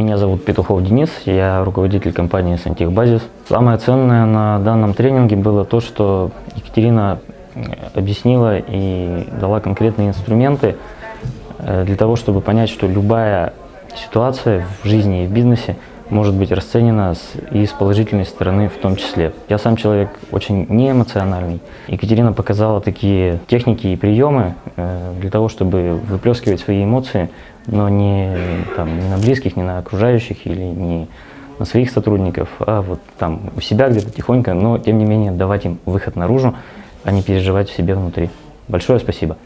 Меня зовут Петухов Денис, я руководитель компании «Сантехбазис». Самое ценное на данном тренинге было то, что Екатерина э, объяснила и дала конкретные инструменты э, для того, чтобы понять, что любая ситуация в жизни и в бизнесе может быть расценена с, и с положительной стороны в том числе. Я сам человек очень неэмоциональный. Екатерина показала такие техники и приемы э, для того, чтобы выплескивать свои эмоции, но не, там, не на близких, не на окружающих или не на своих сотрудников, а вот там у себя где-то тихонько, но тем не менее давать им выход наружу, а не переживать в себе внутри. Большое спасибо.